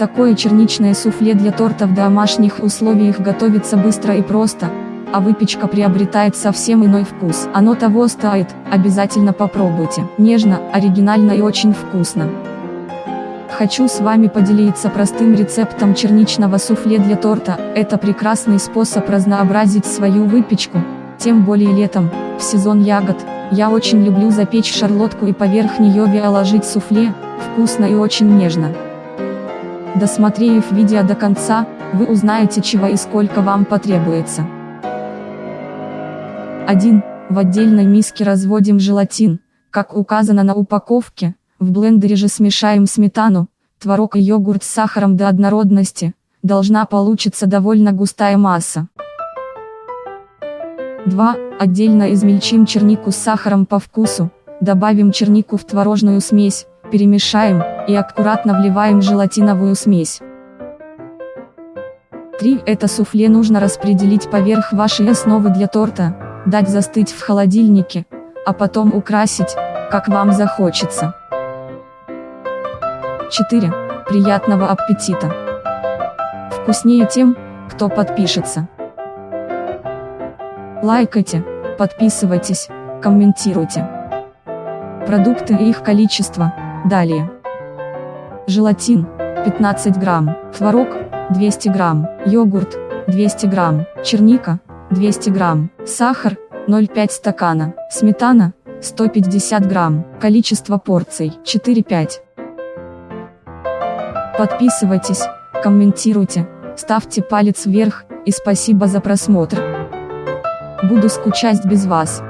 Такое черничное суфле для торта в домашних условиях готовится быстро и просто, а выпечка приобретает совсем иной вкус. Оно того стоит, обязательно попробуйте. Нежно, оригинально и очень вкусно. Хочу с вами поделиться простым рецептом черничного суфле для торта. Это прекрасный способ разнообразить свою выпечку, тем более летом, в сезон ягод. Я очень люблю запечь шарлотку и поверх нее виоложить суфле, вкусно и очень нежно. Досмотрев видео до конца, вы узнаете чего и сколько вам потребуется. 1. В отдельной миске разводим желатин, как указано на упаковке, в блендере же смешаем сметану, творог и йогурт с сахаром до однородности, должна получиться довольно густая масса. 2. Отдельно измельчим чернику с сахаром по вкусу, добавим чернику в творожную смесь, перемешаем, и аккуратно вливаем желатиновую смесь. 3. Это суфле нужно распределить поверх вашей основы для торта, дать застыть в холодильнике, а потом украсить, как вам захочется. 4. Приятного аппетита! Вкуснее тем, кто подпишется. Лайкайте, подписывайтесь, комментируйте. Продукты и их количество – Далее. Желатин, 15 грамм, творог, 200 грамм, йогурт, 200 грамм, черника, 200 грамм, сахар, 0,5 стакана, сметана, 150 грамм, количество порций, 4-5. Подписывайтесь, комментируйте, ставьте палец вверх, и спасибо за просмотр. Буду скучать без вас.